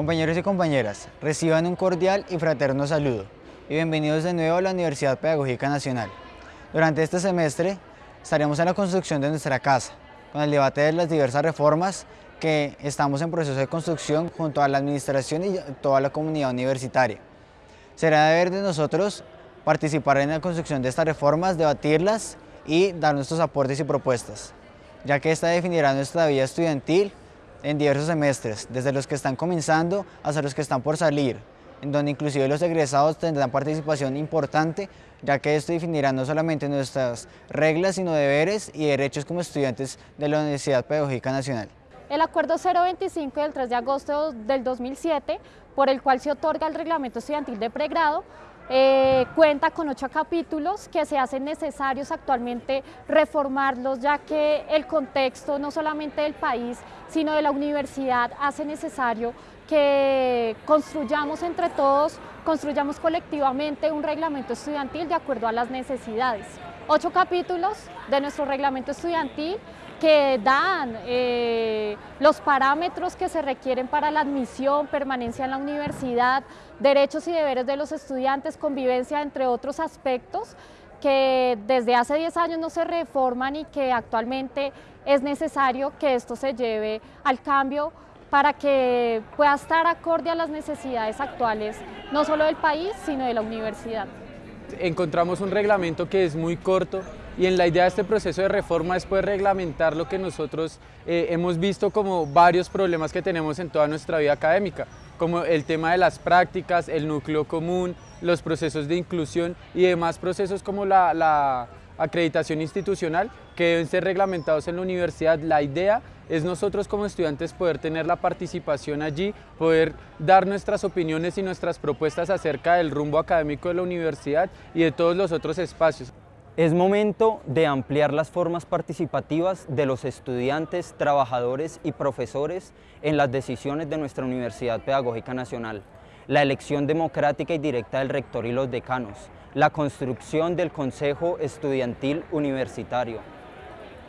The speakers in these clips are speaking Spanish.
Compañeros y compañeras, reciban un cordial y fraterno saludo y bienvenidos de nuevo a la Universidad Pedagógica Nacional. Durante este semestre estaremos en la construcción de nuestra casa, con el debate de las diversas reformas que estamos en proceso de construcción junto a la administración y toda la comunidad universitaria. Será deber de nosotros participar en la construcción de estas reformas, debatirlas y dar nuestros aportes y propuestas, ya que esta definirá nuestra vida estudiantil en diversos semestres, desde los que están comenzando hasta los que están por salir, en donde inclusive los egresados tendrán participación importante, ya que esto definirá no solamente nuestras reglas, sino deberes y derechos como estudiantes de la Universidad Pedagógica Nacional. El Acuerdo 025 del 3 de agosto del 2007, por el cual se otorga el reglamento estudiantil de pregrado, eh, cuenta con ocho capítulos que se hacen necesarios actualmente reformarlos ya que el contexto no solamente del país sino de la universidad hace necesario que construyamos entre todos, construyamos colectivamente un reglamento estudiantil de acuerdo a las necesidades. Ocho capítulos de nuestro reglamento estudiantil que dan eh, los parámetros que se requieren para la admisión, permanencia en la universidad, derechos y deberes de los estudiantes, convivencia, entre otros aspectos que desde hace 10 años no se reforman y que actualmente es necesario que esto se lleve al cambio para que pueda estar acorde a las necesidades actuales, no solo del país, sino de la universidad. Encontramos un reglamento que es muy corto, y en la idea de este proceso de reforma es poder reglamentar lo que nosotros eh, hemos visto como varios problemas que tenemos en toda nuestra vida académica, como el tema de las prácticas, el núcleo común, los procesos de inclusión y demás procesos como la, la acreditación institucional que deben ser reglamentados en la universidad. La idea es nosotros como estudiantes poder tener la participación allí, poder dar nuestras opiniones y nuestras propuestas acerca del rumbo académico de la universidad y de todos los otros espacios. Es momento de ampliar las formas participativas de los estudiantes, trabajadores y profesores en las decisiones de nuestra Universidad Pedagógica Nacional, la elección democrática y directa del rector y los decanos, la construcción del Consejo Estudiantil Universitario,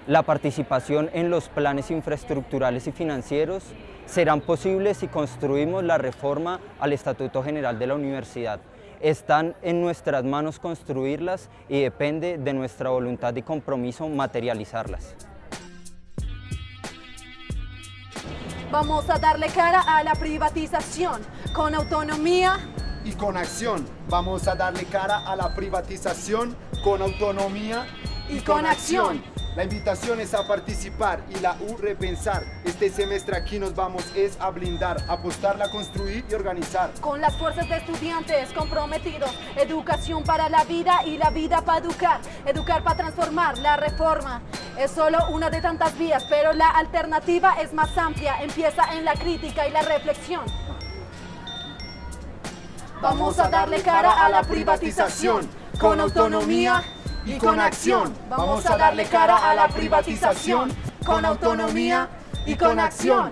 la participación en los planes infraestructurales y financieros serán posibles si construimos la reforma al Estatuto General de la Universidad, están en nuestras manos construirlas y depende de nuestra voluntad y compromiso materializarlas. Vamos a darle cara a la privatización con autonomía y con acción. Vamos a darle cara a la privatización con autonomía y, con, acción. La invitación es a participar y la U repensar. Este semestre aquí nos vamos es a blindar, apostarla, construir y organizar. Con las fuerzas de estudiantes comprometidos, educación para la vida y la vida para educar. Educar para transformar, la reforma. Es solo una de tantas vías, pero la alternativa es más amplia, empieza en la crítica y la reflexión. Vamos a darle cara a la privatización con autonomía y con acción. Vamos a darle cara a la privatización con autonomía y con acción.